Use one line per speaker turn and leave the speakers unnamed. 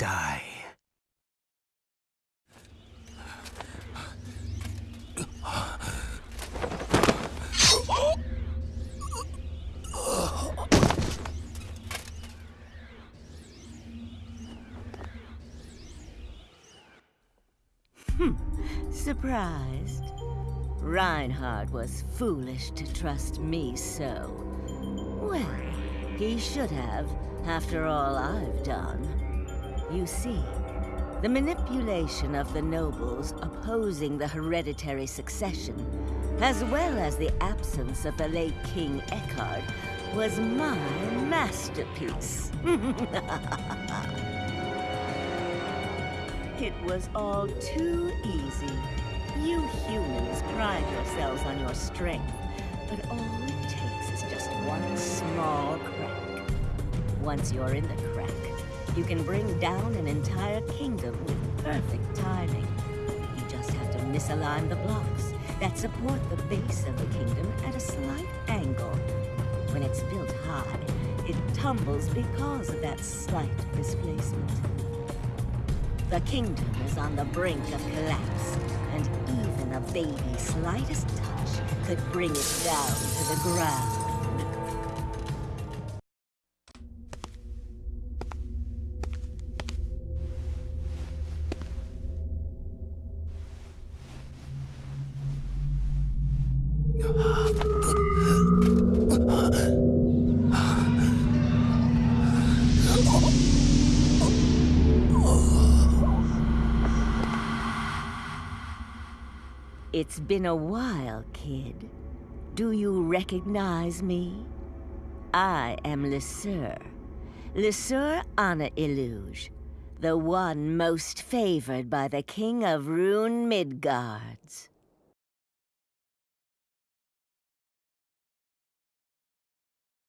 die. Surprised? Reinhard was foolish to trust me so. Well, he should have, after all I've done. You see, the manipulation of the nobles opposing the hereditary succession, as well as the absence of the late King Eckhard, was my masterpiece. it was all too easy. You humans pride yourselves on your strength, but all it takes is just one small crack. Once you're in the you can bring down an entire kingdom with perfect timing. You just have to misalign the blocks that support the base of the kingdom at a slight angle. When it's built high, it tumbles because of that slight displacement. The kingdom is on the brink of collapse, and even a baby's slightest touch could bring it down to the ground. It's been a while, kid. Do you recognize me? I am Lesseur. Lesseur Anna Illuge, the one most favored by the King of Rune Midgards.